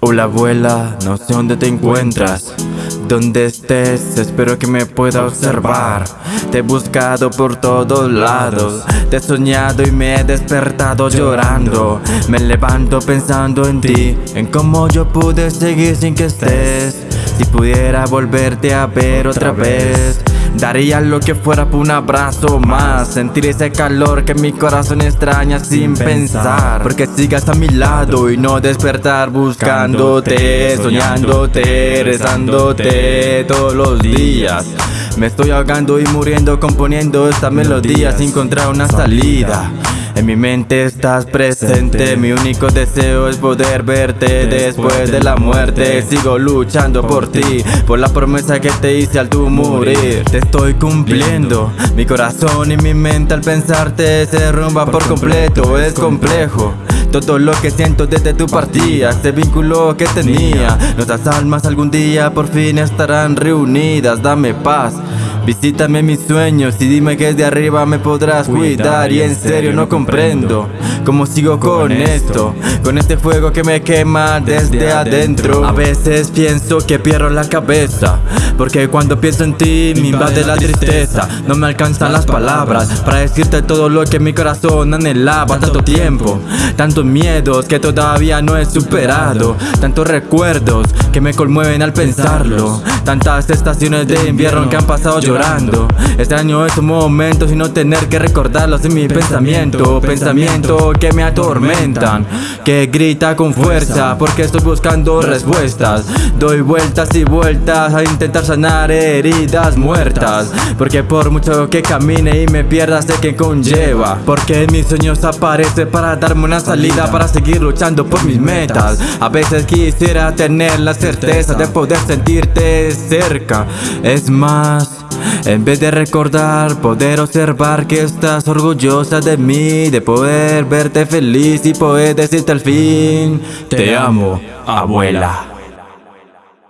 Hola abuela, no sé dónde te encuentras. Donde estés, espero que me pueda observar. Te he buscado por todos lados. Te he soñado y me he despertado llorando. Me levanto pensando en ti En cómo yo pude seguir sin que estés. Si pudiera volverte a ver otra vez Daría lo que fuera por un abrazo más. Sentir ese calor que mi corazón extraña sin pensar. Porque sigas a mi lado y no despertar buscándote Soñándote, rezándote todos los días. Me estoy ahogando y muriendo componiendo esta melodía Sin encontrar una salida en mi mente estás presente, mi único deseo es poder verte después de la muerte. Sigo luchando por ti, por la promesa que te hice al tu morir. Te estoy cumpliendo, mi corazón y mi mente al pensarte se derrumba por completo. Es complejo. Todo lo que siento desde tu partida Este vínculo que tenía. Nuestras almas algún día por fin estarán reunidas. Dame paz Visítame mis sueños y dime que de arriba me podrás cuidar Y en serio no comprendo. cómo sigo con esto. Con este fuego que me quema desde adentro. A veces pienso que pierdo la cabeza Porque cuando pienso en ti me invade la tristeza. No me alcanzan las palabras para decirte todo lo que mi corazón anhelaba. Tanto tiempo, tantos miedos que todavía no he superado. Tantos recuerdos que me conmueven al pensarlo. Tantas estaciones de invierno que han pasado llorando Extraño esos momentos y no tener que recordarlos en mi pensamiento Pensamiento. Que me atormentan Que grita con fuerza porque estoy buscando respuestas. Doy vueltas y vueltas a intentar sanar heridas muertas Porque por mucho que camine y me pierda sé que conlleva Porque en mis sueños aparece para darme una salida Para seguir luchando por mis metas. A veces quisiera tener la certeza de poder sentirte cerca. Es más, en vez de recordar, poder observar que estás orgullosa de mí De poder verte feliz y poder decirte al fin Te amo, abuela